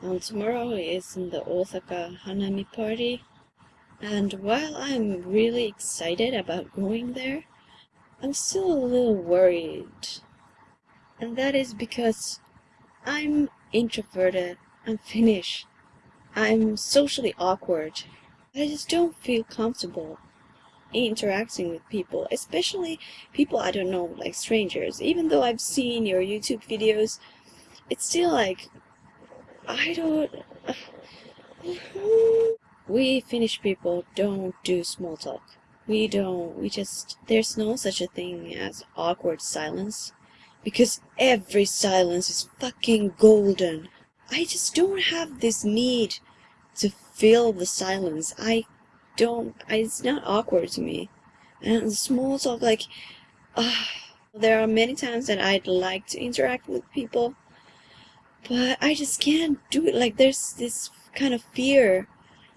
Um, tomorrow is in the Osaka Hanami party, and while I'm really excited about going there, I'm still a little worried. And that is because I'm introverted, I'm Finnish, I'm socially awkward. I just don't feel comfortable interacting with people, especially people I don't know, like strangers. Even though I've seen your YouTube videos, it's still like I don't. We Finnish people don't do small talk. We don't. We just. There's no such a thing as awkward silence. Because every silence is fucking golden. I just don't have this need to fill the silence. I don't. I, it's not awkward to me. And small talk, like. Uh, there are many times that I'd like to interact with people but I just can't do it. Like there's this kind of fear.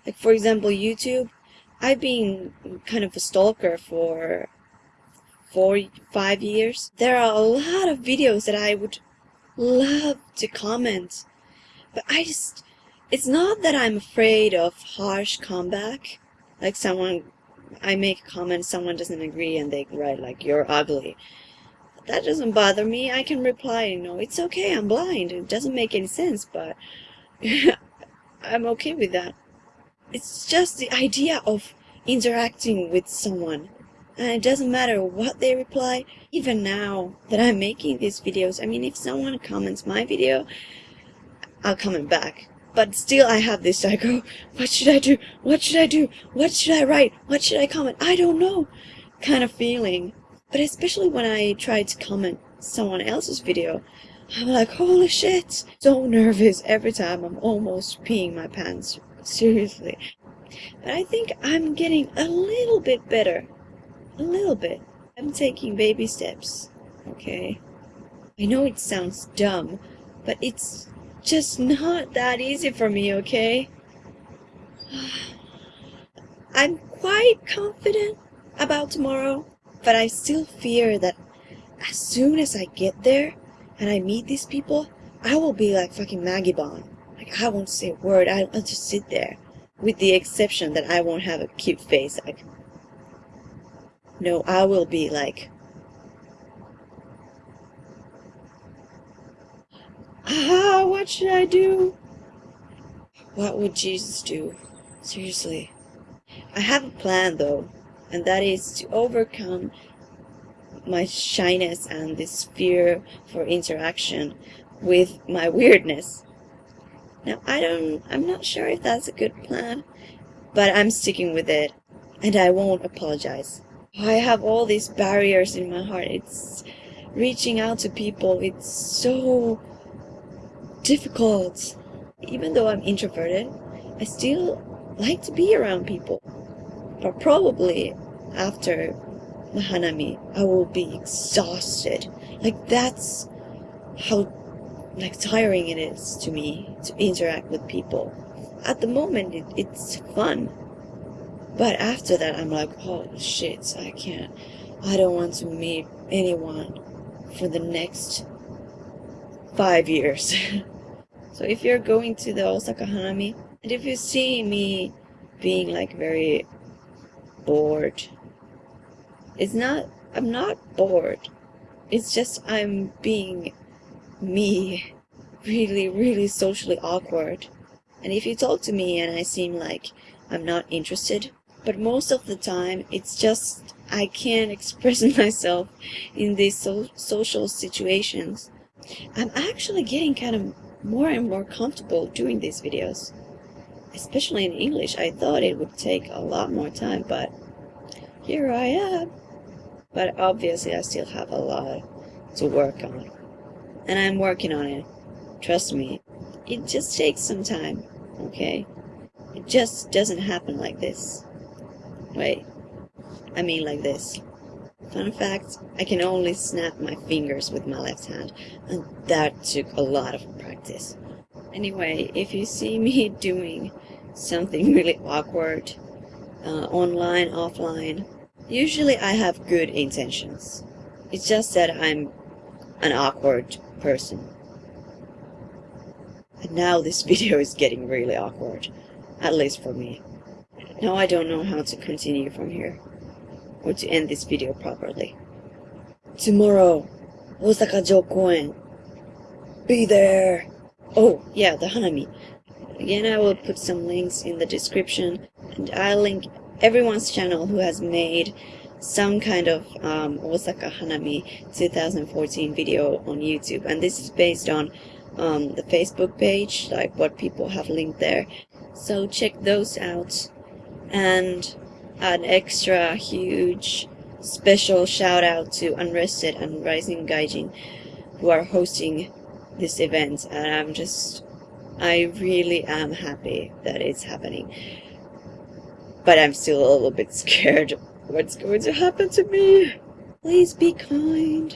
Like for example, YouTube. I've been kind of a stalker for four, five years. There are a lot of videos that I would love to comment, but I just, it's not that I'm afraid of harsh comeback. Like someone, I make a comment, someone doesn't agree and they write like, you're ugly. That doesn't bother me. I can reply, you know, it's okay, I'm blind. It doesn't make any sense, but I'm okay with that. It's just the idea of interacting with someone. And it doesn't matter what they reply. Even now that I'm making these videos, I mean, if someone comments my video, I'll comment back. But still I have this, I go, what should I do? What should I do? What should I write? What should I comment? I don't know kind of feeling. But especially when I try to comment someone else's video, I'm like, holy shit! So nervous every time I'm almost peeing my pants. Seriously. But I think I'm getting a little bit better. A little bit. I'm taking baby steps. Okay? I know it sounds dumb, but it's just not that easy for me, okay? I'm quite confident about tomorrow. But I still fear that as soon as I get there and I meet these people, I will be like fucking Maggie Bond. Like I won't say a word. I'll just sit there. With the exception that I won't have a cute face. Like, no, I will be like, ah, what should I do? What would Jesus do? Seriously. I have a plan though and that is to overcome my shyness and this fear for interaction with my weirdness. Now, I don't, I'm not sure if that's a good plan, but I'm sticking with it, and I won't apologize. I have all these barriers in my heart. It's reaching out to people. It's so difficult. Even though I'm introverted, I still like to be around people. But probably after the Hanami, I will be exhausted. Like that's how like tiring it is to me to interact with people. At the moment, it, it's fun. But after that, I'm like, oh shit, I can't. I don't want to meet anyone for the next five years. so if you're going to the Osaka Hanami, and if you see me being like very bored. It's not, I'm not bored. It's just I'm being me, really, really socially awkward. And if you talk to me and I seem like I'm not interested, but most of the time it's just I can't express myself in these so social situations. I'm actually getting kind of more and more comfortable doing these videos especially in English. I thought it would take a lot more time, but here I am. But obviously I still have a lot to work on. And I'm working on it. Trust me. It just takes some time, okay? It just doesn't happen like this. Wait. I mean like this. Fun fact, I can only snap my fingers with my left hand, and that took a lot of practice. Anyway, if you see me doing something really awkward, uh, online, offline, usually I have good intentions. It's just that I'm an awkward person. And now this video is getting really awkward. At least for me. Now I don't know how to continue from here. Or to end this video properly. Tomorrow, Osaka Jokoen. Be there! Oh, yeah, the Hanami. Again, I will put some links in the description, and I'll link everyone's channel who has made some kind of um, Osaka Hanami 2014 video on YouTube. And this is based on um, the Facebook page, like what people have linked there. So check those out. And an extra huge special shout out to Unrested and Rising Gaijin who are hosting this event. And I'm just, I really am happy that it's happening. But I'm still a little bit scared what's going to happen to me. Please be kind.